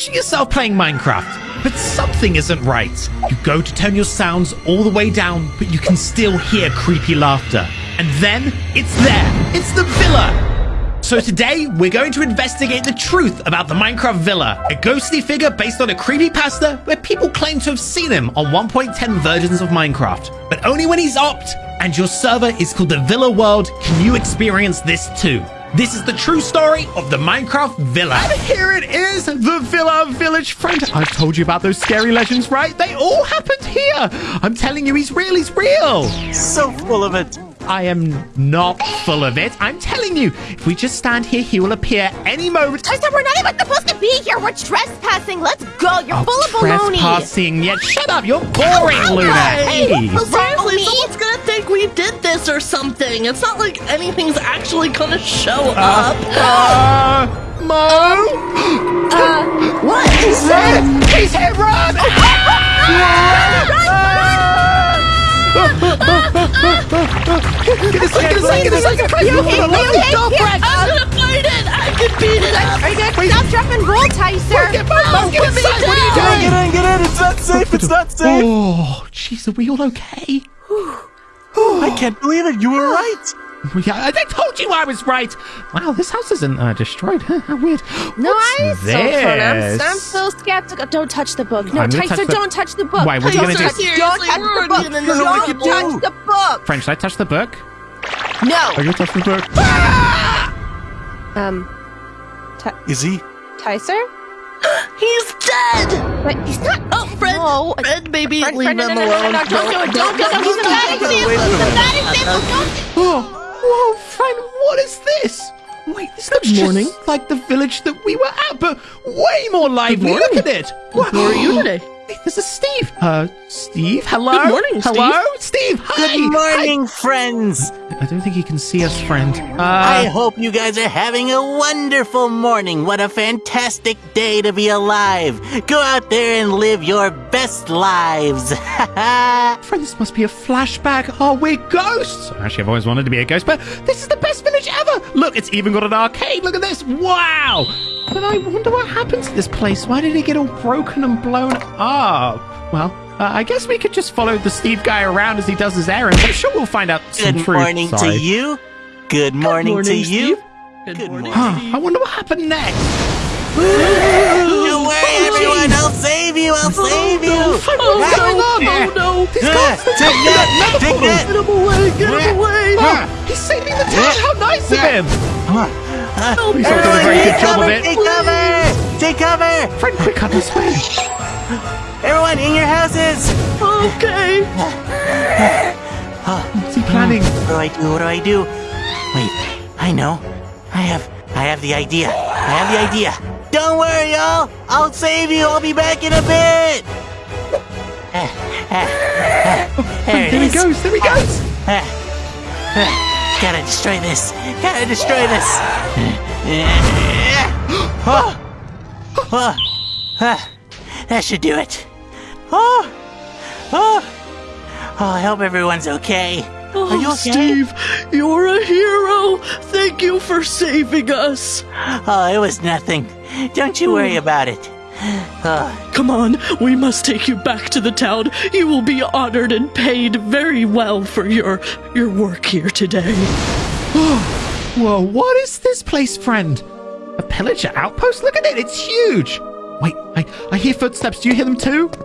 picture yourself playing Minecraft, but something isn't right. You go to turn your sounds all the way down, but you can still hear creepy laughter. And then it's there. It's the villa. So today, we're going to investigate the truth about the Minecraft Villa, a ghostly figure based on a creepy creepypasta where people claim to have seen him on 1.10 versions of Minecraft. But only when he's opt and your server is called the Villa World can you experience this too. This is the true story of the Minecraft Villa. And here it is, the Villa Village friend. I've told you about those scary legends, right? They all happened here. I'm telling you, he's real, he's real. So full of it. I am not full of it. I'm telling you, if we just stand here, he will appear any moment. I said we're not even supposed to be here. We're trespassing. Let's go. You're Oh, full of baloney. trespassing. Yeah, shut up. You're boring, Luna. Hey. What's wrong with me? someone's gonna think we did this or something. It's not like anything's actually gonna show Uh, up. uh, Mo? Uh, what is Red! He's hit, run! Get a second, a second, a second. Are you okay? Are you okay? Stop, Here, Fred. I'm gonna fight it. I can beat it up. Are you gonna stop, drop, and roll, Tyser? Get Mo, Mo, get inside. What are you Get in, doing? get in, get in. It's not safe. It's not safe. Oh, jeez, are we all okay? I can't believe it. You were right. Yeah, I told you I was right. Wow, this house isn't uh, destroyed. How weird. No, What's I'm so fun. I'm. I'm so skeptical. Don't touch the book. No, I'm Tyser, touch the- don't touch the book. Why, what are you Don't gonna do? touch- Don't touch the book. already in the Don't wicked touch the book. Friend, should I touch the book? No. Are you gonna touch the book? Um, Is he? Tyser? He's dead. But he's not. Oh, Fred. No. Fred, baby, Fred, leave Fred, no, him no, no, no, alone. no, don't do it. Don't do it. He's a bad no, no, example. wait a He's a bad example. Don't. Oh, whoa, friend, what is this? Wait, this looks morning. just like the village that we were at, but way more lively. Look at it. Wow. How are you today? Hey, is Steve. Uh, Steve, hello. Good morning, Hello, Steve. Hi. Good morning, friends. I don't think he can see us, friend. I Uh, hope you guys are having a wonderful morning. What a fantastic day to be alive. Go out there and live your best lives. friend, this must be a flashback. Oh, we're ghosts. Actually, I've always wanted to be a ghost, but this is the best village ever. Look, it's even got an arcade. Look at this. Wow. But I wonder what happened to this place. Why did it get all broken and blown up? Well, uh, I guess we could just follow the Steve guy around as he does his errands. I'm sure we'll find out some truth. Good truth. morning Sorry. to you. Good morning, to morning, you. Steve. Good, Good morning, Huh, I wonder what happened next. Don't worry, everyone. I'll save you. I'll save you. What's going on? Oh no! These Ah, guys, they're Take that. that Take that. Get him away! Get him away! Oh, he's saving the town. How nice of him. Oh, He's not doing a very Everyone, good take job of cover. it. Take cover. Take cover. Friend, quick, on this way. Everyone in your houses. Okay. What's he planning? Hmm. What do I do? What do I do? Wait, I know. I have I have the idea. I have the idea. Don't worry, y'all. I'll save you. I'll be back in a bit. Eh, eh, eh, oh, there it There he goes. There he goes. Gotta destroy this. Gotta destroy this. Oh. Oh. Ah. That should do it. Oh. Oh. Oh, I hope everyone's okay. Oh, you okay? Steve, you're a hero. Thank you for saving us. Oh, it was nothing. Don't you worry about it. Come on, we must take you back to the town. You will be honored and paid very well for your your work here today. Whoa, what is this place, friend? A pillager outpost? Look at it. It's huge. Wait, I, I hear footsteps. Do you hear them too?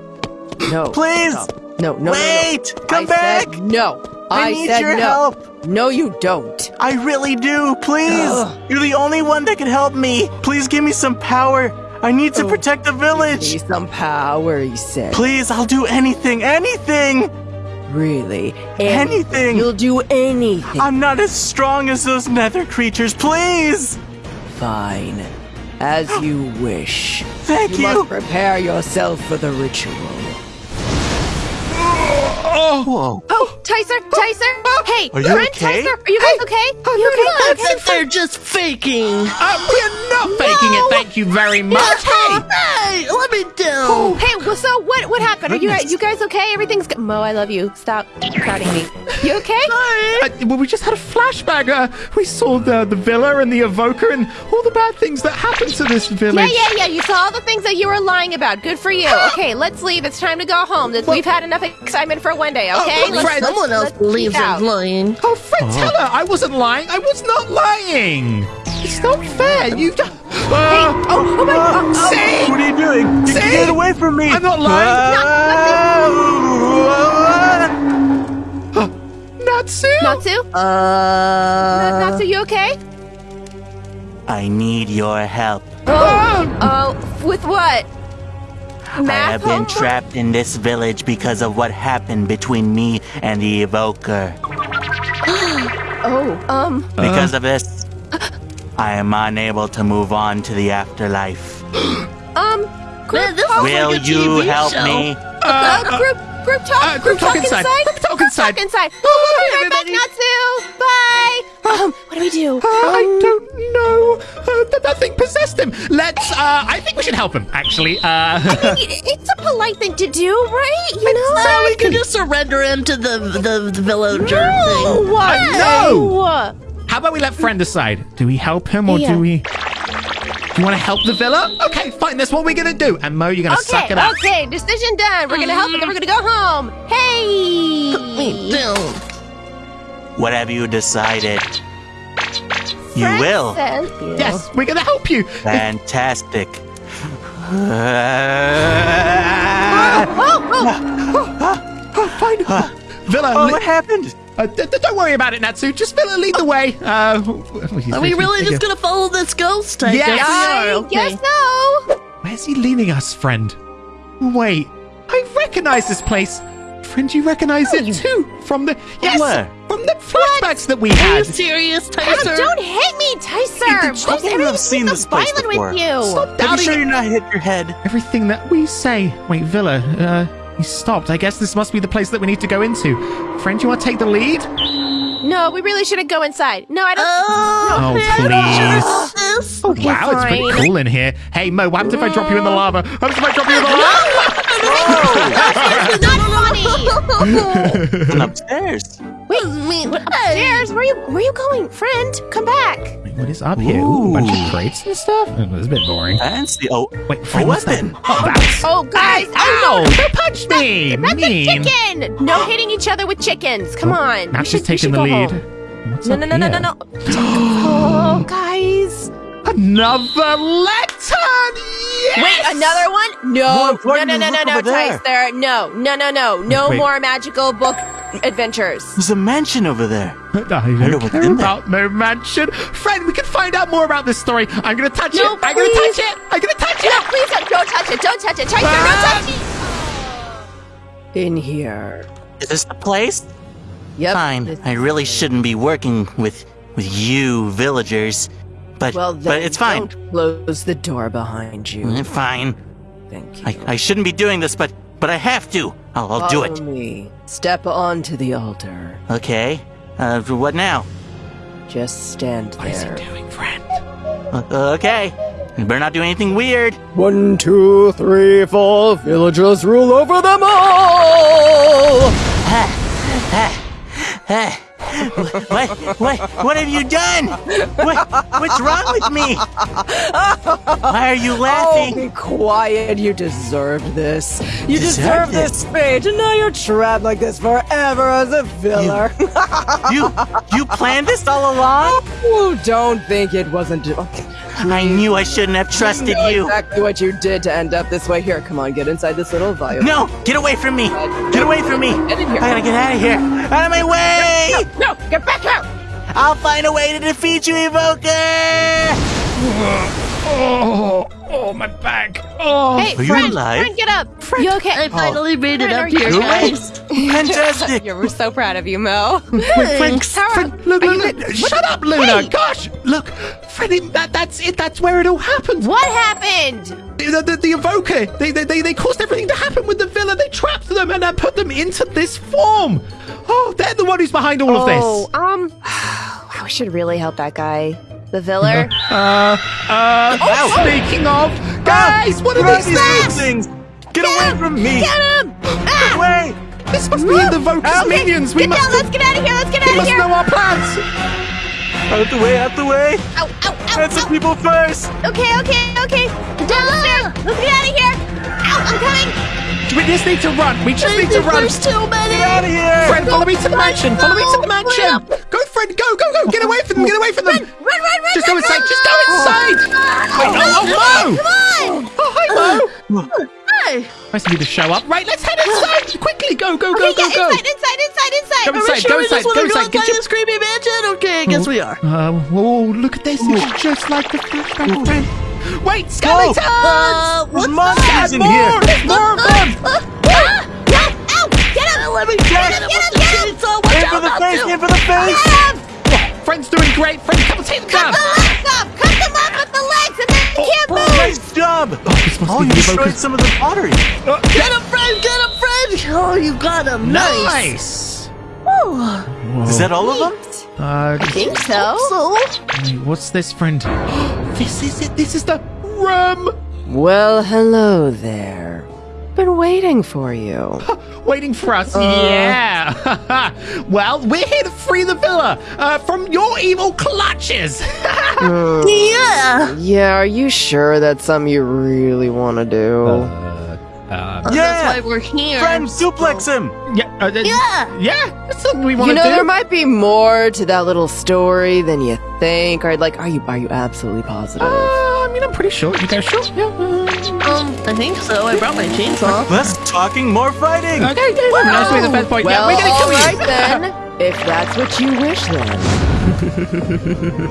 No. Please! No, no, no, no, Wait! no. Come I back! Said no. I I, need said your no. help. No, you don't. I really do. Please! Ugh. You're the only one that can help me. Please give me some power. I need to protect the village. Need some power, he said. Please, I'll do anything. Anything! Really? Anything. You'll do anything. I'm not as strong as those nether creatures. Please! Fine. As you wish. Thank You you. must prepare yourself for the ritual. Whoa. Oh, Tyser, Tyser. Hey, Are you friend okay? Tyser, are you guys okay? Are you okay? That's it. They're just faking. Uh, we're not faking it. Thank you very much. Hey. Hey, let me down. Oh, hey, was so what what happened? Are you guys, you guys okay? Everything's good. Mo, I love you. Stop crowding me. You okay? Uh, well, we just had a flashback. Uh, we saw the the villa and the evoker and all the bad things that happened to this Yeah, village. yeah, yeah. Yeah. You saw all the things that you were lying about. Good for you. Okay, let's leave. It's time to go home. This- We've had enough excitement for one day. Okay, Oh, let's, Fred, let's- Someone else let's believes. I'm lying. Oh, Fred, tell her I wasn't lying. I was not lying. It's not fair. You. Uh, Oh, oh my God. Oh, See? What are you doing? See? Get away from me! I'm not lying. Ah! Natsu. Natsu? Uh, Natsu, you okay? I need your help. Oh, oh, with what? Math I have been homework? trapped in this village because of what happened between me and the evoker. Oh, um, Because of this, I am unable to move on to the afterlife. um, group Man, this Will like you TV help show. me? Uh, group, group talk. uh, group talk inside. Group talk inside. Talk inside. Oh, we'll be right back. Natsu. Bye. Um, what do we do? Uh, I don't know. Uh, that, that thing possessed him. Let's. Uh, I think we should help him. Actually. Uh, It- It's a polite thing to do, right? You know? So we can just surrender him to the the, the villager thing. No. Uh, no. How about we let friend decide? Do we help him or Yeah. do we? Do you want to help the villa? Okay, fine. That's what we're gonna do. And Mo, you're gonna suck it up. okay, decision done. We're gonna help and then we're gonna go home. Hey! Wait, Bill. What have you decided? You will. says- Yes, we're gonna help you. Fantastic. Oh, fine. Villa, Oh, what happened? Uh, d- d- don't worry about it, Natsu. Just Villa, lead the way. Uh, Are we really just gonna follow this ghost? I Yes. guess we I. Okay. guess so. Where's he leading us, friend? Wait, I recognize this place. Friend, you recognize it too from the yes, Where? from the flashbacks that we Are you had. serious, Oh, don't hit me, Tyser. Stop Why I've seen this so place before. with you? Stop Are you sure you're not hit your head? everything that we say. Wait, Villa, uh, he stopped. I guess this must be the place that we need to go into. Friend, you want to take the lead? No, we really shouldn't go inside. No, I don't. Oh, Oh, please. should've thought. Okay, wow, it's pretty cool in here. Hey, Mo, what happens if I drop you in the lava? What happens if I drop you in the lava? It's not funny. And upstairs. Wait, what, upstairs? Where are you? Where are you going, friend? Come back. Wait, what is up here? Ooh, a bunch of crates and stuff. Oh, that's a bit boring. Fancy. Oh, Wait, a friend, what's that? weapon. Oh, that's. Oh, guys! Ow! Oh, Don't touch me! That's a Mean. chicken. No hitting each other with chickens. Come oh, on. Matt's We just taking the lead. What's No, up no, no, no, no, here? no. Oh, guys. Another letter! Yes! Wait, another one? No, no, no, no, no, no, over there. Tyster. No, no, no, no. No Wait. more magical book adventures. There's a mansion over there. I wonder don't what's care in there. about no mansion. Friend, we can find out more about this story. I'm gonna touch No, it. I'm gonna touch it. I'm gonna touch it. No, please don't, don't touch it. Don't touch it. Tyster, Ah. don't touch it. In here. Is this the place? Yep. Fine. this- I really shouldn't be working with with you villagers, but Well, but it's fine. Don't close the door behind you. Mm, Fine. Thank you. I, I shouldn't be doing this, but but I have to. I'll, I'll do it. me. Step onto the altar. Okay. Uh, what now? Just stand there. What is he doing, friend? Uh, okay. You better not do anything weird. One, two, three, four. Villagers rule over them all. What, what, what have you done? What, what's wrong with me? Why are you Oh, laughing? be quiet. You deserved this. You deserve this fate, and now you're trapped like this forever as a villain. You, you planned this all along? Oh, don't think it wasn't. I knew I shouldn't have trusted know you. Exactly what you did to end up this way. Here, come on, get inside this little vial. No, get away from me. Get away from me. Get in here. I gotta get out of here. Out of my way. no, get back out. I'll find a way to defeat you, Evoker. Oh, oh, my back. Oh. Hey, Are you friend, alive? friend, get up. You okay? I finally made it Friend, up are you here, guys. Fantastic. Yeah, we're so proud of you, Mo. Thanks. Tara, Friend, look, are look, you- look, shut up, Luna! Hey! Gosh, look, Freddie, that, that's it. That's where it all happened. What happened? The, the, the evoker, they, they, they, they caused everything to happen with the villa. They trapped them and uh, put them into this form. Oh, they're the one who's behind all of this. Oh, this. um, wow, we should really help that guy. The Viller. Uh, uh, speaking of, guys, what are these these things? things? Get away from me! Get him! Get away! This must be the Vokus minions. We Get must, down, let's get out of here, let's get out of here! We must know our plans. Out the way, out the way! Ow, ow, ow, Answer ow. people first! Okay, okay, okay. Down the stairs. Let's get out of here. Ow, I'm coming. We just need to run. We just need to run. There's too many. Get out of here! Friend, follow me to the mansion. Follow me to the mansion. Go, friend. Go, go, go. Get away from them. Get away from them. Run, run, run. Just go inside. Just go inside. Wait, oh, oh, Mo. Come on. Oh, hi, Mo. Hey, Nice of you to show up. Right, let's head inside. Quickly, go, go, go, Okay, go, yeah, go. inside, inside, inside, inside. Go inside, sure go inside, go inside. Get your- this creepy mansion? Okay, I guess we are. Uh, whoa, look at this. It's just like the flashback friend. Wait, skeletons! Uh, There's monsters in here! There's more of them! No, ow, get him. Let me Get get him, him get him, get him. Aim for the face! Aim for the face! Get him. Friend's doing great. Friend, come and take Cut down. the legs off. Cut them off with the legs and then they can't move. Nice job! This Oh, you destroyed some of the pottery. Get him, friend. Get him, friend. Oh, you got him. Nice. Nice. Is that all of them? Uh, I think so. So, wait, what's this, friend? this is it. This is the room. Well, hello there. Been waiting for you. Waiting for us. yeah. well, we're here to free the villa uh, from your evil clutches. yeah. Yeah, are you sure that's something you really want to do? uh, That's Yeah! why we're here. Friend, suplex him! yeah. Uh, uh, Yeah. Yeah. That's something we want you know, do. there might be more to that little story than you think. Or like, are you are you absolutely positive? Uh, I mean, I'm pretty sure. You guys sure? Yeah. uh, Um, I think so. I brought my chainsaw. Less talking, more fighting! Okay. Nice to be the best point. well, yeah, we're gonna kill all you. right then. If that's what you wish, then.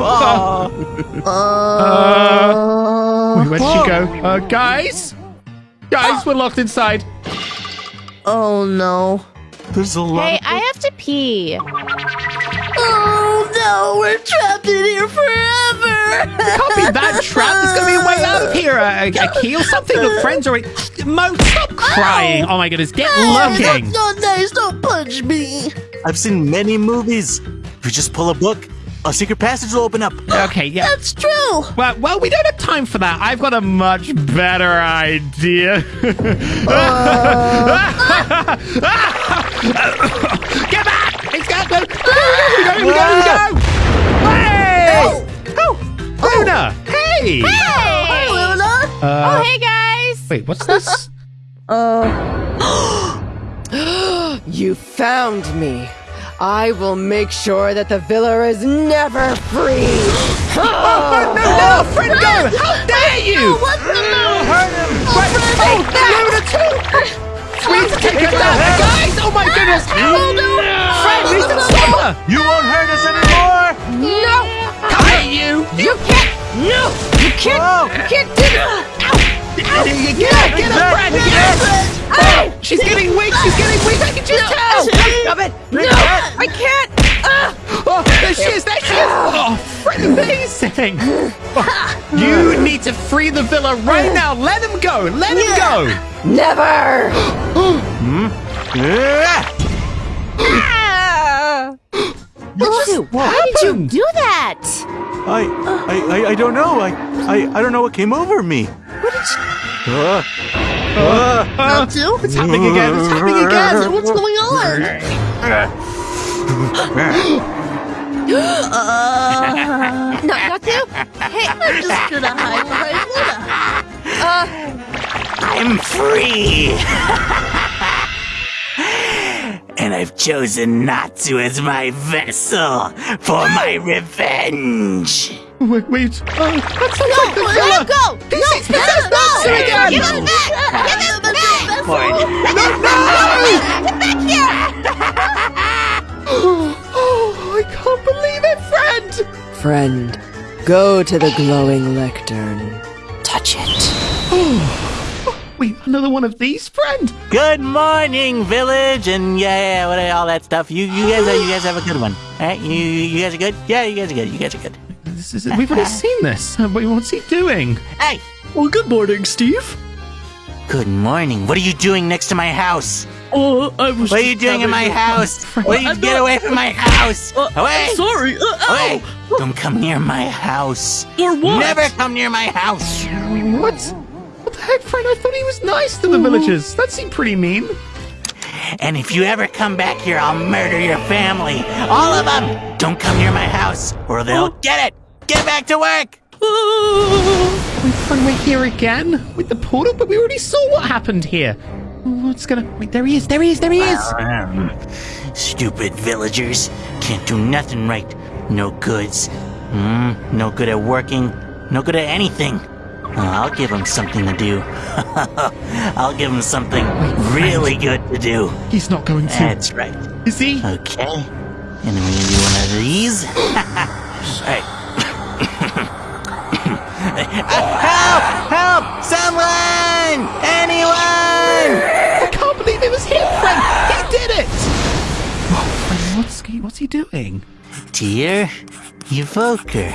Aw. Uh, Wait, where did she go? Uh, guys? Guys, we're locked inside. Oh no. There's a lot Hey, of I have to pee. Oh no, we're trapped in here forever. Can't be that trapped. There's gonna be a way out of here. A, a, a key or something. Look, friends are. Mo, stop oh. crying. Oh my goodness, get looking. That's not nice. Don't punch me. I've seen many movies. If you just pull a book, a secret passage will open up. Okay, yeah. That's true. Well, well, we don't have time for that. I've got a much better idea. Uh. Get back! It's got go. We go, we go, we go. Hey! Oh, Luna! Hey! Hey! Luna. Uh, oh, hey guys. wait, what's this? Uh. you found me. I will make sure that the villa is never free. Oh, no, no, friend, go! How dare you! What the no? Hurt him! Oh, Luna too! We need to take her down, guys! Oh my goodness! Oh no! Friend, we need to stop her! You won't hurt us anymore! No, Come here, you! you can't. No, you can't. Whoa! You can't do that. Get her, get her, friend! Get her! Oh, she's getting weak! She's getting weak! I can just tell! Stop it. No, I can't. Ah. Oh, there she is! There she is! Oh, amazing! Oh, you need to free the villa right now! Let him go! Let him go! Never! Yeah. Ah. What Why did you do that? I, I, I, I don't know. I, I, I don't know what came over me. What did you? Uh, uh, Not to? It's happening again! It's happening again! What's going on? Uh, no, not to. Hey, I'm just gonna hide behind Luna. I'm free. and I've chosen Natsu as my vessel for my revenge. Wait, wait. Oh, that's not like the let villa! him go. He's, he's possessed No, Natsu no, again! Give him back. Give him back. No, no! Get back here. Oh, I can't believe it, friend! Friend, go to the glowing lectern. Touch it. Oh, Wait, another one of these, friend? Good morning, village, and yeah, what all that stuff. You, you guys, you guys have a good one. All right, you, you guys are good. Yeah, you guys are good. You guys are good. This is we've already seen this. Uh, Wait, what's he doing? Hey, Well, good morning, Steve. good morning. What are you doing next to my house? Oh, I was. What are you doing in my house? What you I'm get not- away from my house? Uh, Away! I'm sorry. Uh, Away! ow. Don't come near my house. Or what? Never come near my house. What? What the heck, friend? I thought he was nice to the villagers. That seemed pretty mean. And if you ever come back here, I'll murder your family. All of them! Don't come near my house, or they'll get it! Get back to work! Wait, friend, we're here again with the portal, but we already saw what happened here. What's gonna. Wait, there he is, there he is, there he is! Um, stupid villagers. Can't do nothing right. No goods. Hmm, no good at working. No good at anything. Uh, I'll give him something to do. I'll give him something really good to do. He's not going to. That's right. Is he? Okay. And we're gonna do one of these. Alright. help! Help! Someone! Anyone! Friend, what's he, what's he doing? Dear Evoker,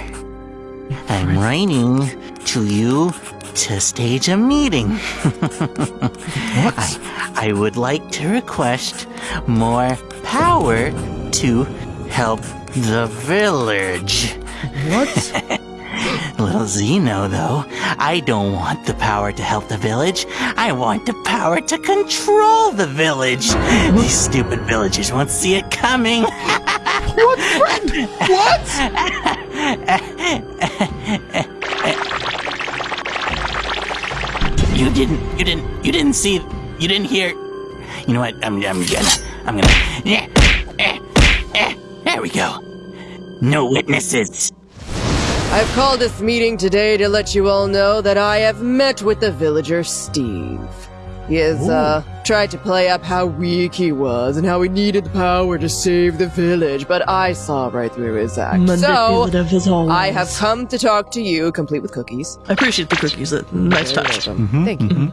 I'm writing to you to stage a meeting. What? I, I would like to request more power to help the village. What? Little Zeno, though, I don't want the power to help the village. I want the power to control the village. These stupid villagers won't see it coming. what, friend? What? You didn't, you didn't, you didn't see, you didn't hear. You know what? I'm, I'm gonna, I'm gonna. Yeah, eh, eh, there we go. No witnesses. I've called this meeting today to let you all know that I have met with the villager Steve. He has, uh, tried to play up how weak he was and how he needed the power to save the village, but I saw right through his act. So, as always. I have come to talk to you, complete with cookies. I appreciate the cookies. uh, Nice touch. Thank you.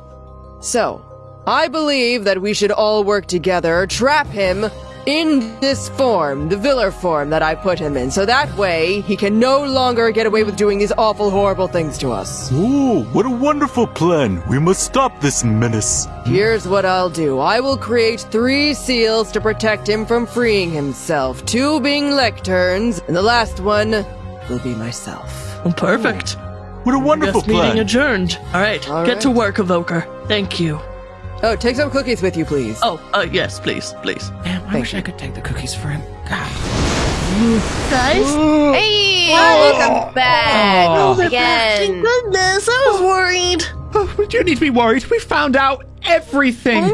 So, I believe that we should all work together, trap him in this form, the Viller form that I put him in, so that way he can no longer get away with doing these awful, horrible things to us. Ooh, what a wonderful plan. We must stop this menace. Here's what I'll do I will create three seals to protect him from freeing himself, two being lecterns, and the last one will be myself. Oh, perfect. What a wonderful Guest meeting plan. adjourned. All right, All get to work, Evoker. Thank you. Oh, take some cookies with you, please. Oh, uh, yes, please, please. Damn, I Thank wish I could take the cookies for him. God. Guys, Hey, welcome back Oh. thank again. goodness, I was worried. Oh, we do need to be worried. We found out everything.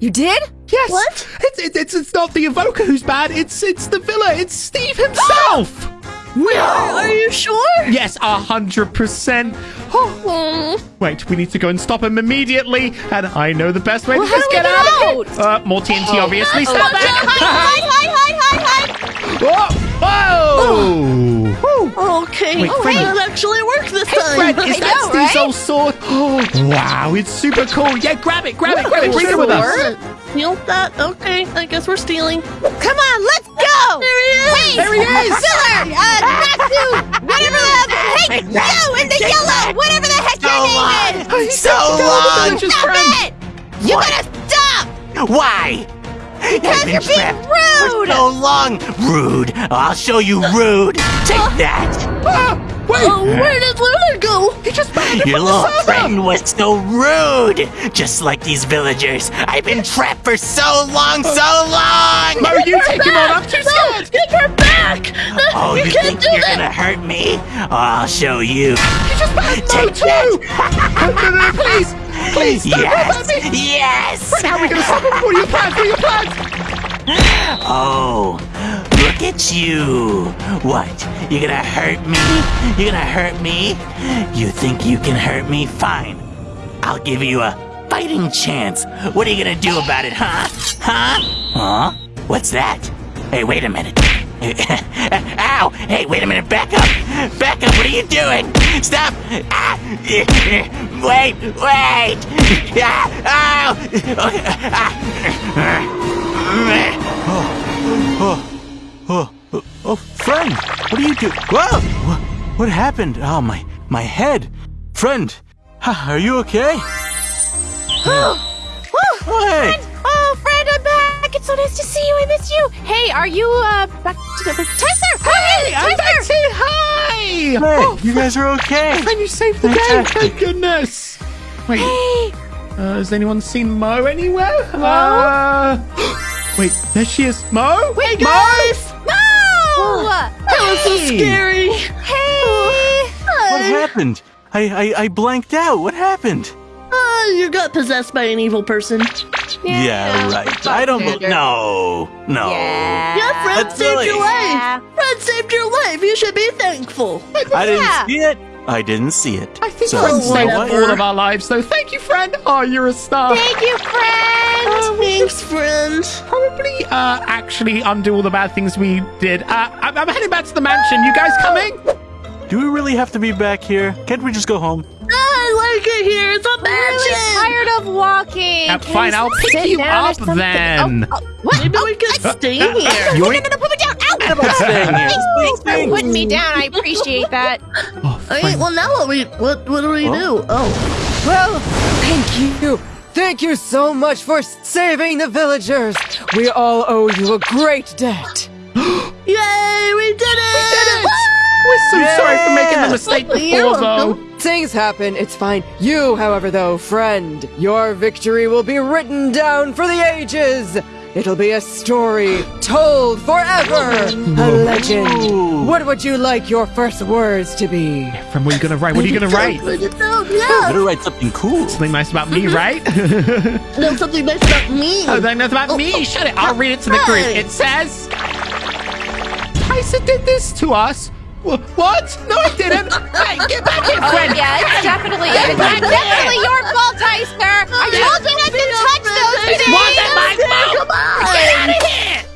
You did? Yes. What? It's, it's it's it's not the evoker who's bad. It's it's the villa. It's Steve himself. Are are you sure? yes, a hundred percent. Oh, Wait, we need to go and stop him immediately. And I know the best way to Well, how just get get out out? of here. Uh, more TNT, obviously. Stop Hide, that. hide, hide, hide, hide, hide. Whoa! Whoa! Okay, Wait, oh, Fred- that actually worked this time. Fred, is I that know, Steve's right? old sword? Oh, wow, it's super cool. Yeah, grab it, grab it, grab it. Bring it with us. Steal that? Okay, I guess we're stealing. Come on, let's go! There he is! Hey, There he uh, is! Filler! Uh, Natsu! Whatever the... heck! Hey, you in the yellow! Whatever the heck So your long! name uh, is! So long! village's Stop friend. Uh, it! You What? gotta stop! Why? Been you're being trapped rude. For so long! Rude! I'll show you uh, rude! Take uh, that! Ah, wait, Oh, where did Luna go? he just Your little friend was so rude! Just like these villagers. I've been trapped for so long, so long! No, you take him on. I'm too scared. Get her back! Oh, you, you, can't think you're that! gonna hurt me? Oh, I'll show you. Just Mo Take too. no, no, no, please, please, don't Yes! ban me. Yes! How are we gonna stop him? What are your plans? What are your plans? Oh, look at you. What? You're gonna hurt me? You're gonna hurt me? You think you can hurt me? Fine. I'll give you a fighting chance. What are you gonna do about it, huh? Huh? Huh? What's that? Hey, wait a minute. Ow! Hey, wait a minute. Back up! Back up! What are you doing? Stop! Ah! Wait! Wait! Ah! Ow! Oh, oh, oh, friend, what are you doing? Whoa! What, what happened? Oh, my, my head. Friend, are you okay? Oh, hey! Oh, so nice to see you. I missed you. Hey, are you, uh, back to the... Tesser! Hey, I'm Tesser! back to hi. Hey, you guys are okay? And you saved the day. Thank goodness. Wait. Uh, has anyone seen Mo anywhere? Uh, wait, there she is. Mo? Wait, Mo? guys! No! That was so scary. Hey! What happened? I, I, I blanked out. What happened? Uh, you got possessed by an evil person. Yeah, right. I don't. bel Standard. no, no. Yeah, Fred That's saved silly. your Yeah. life. Fred saved your life. You should be thankful. I didn't Yeah. see it. I didn't see it. I think so, friend Oh, saved you all of our lives, though. Thank you, friend. Oh, you're a star. Thank you, friend! Thanks, friend. Probably, uh, actually undo all the bad things we did. Uh, I'm, I'm heading back to the mansion. You guys coming? Do we really have to be back here? Can't we just go home? I like it here. It's a I'm really tired of walking. Uh, Can fine, I I'll pick sit you down up then. Oh, oh, what? Maybe Oh, we could stay uh, here. You no, no, ain't- no, no, put me down. Ow! staying here. Thanks, thanks for putting me down. I appreciate that. Oh, All right, friend. well now what we what what do we do? Oh, Well, thank you. Thank you so much for saving the villagers. We all owe you a great debt. yay, we did it! We did it! We're so sorry for making the mistake before, though. Welcome. Things happen, it's fine. You, however, though, friend, your victory will be written down for the ages. It'll be a story told forever. A legend. What would you like your first words to be? Friend, what are you gonna write? What are you gonna write? No, Better write something cool. Something nice about me, right? no, something nice about me. Oh, then that's about me. Oh, Shut it. I'll read it to the group. It says, Tyson did this to us. What? No, I didn't. hey, get back here, oh, Fred. Yeah, it's definitely, it's definitely your fault, Iceberg. I told you not to touch those things. It wasn't my fault. Come on. Get out of here.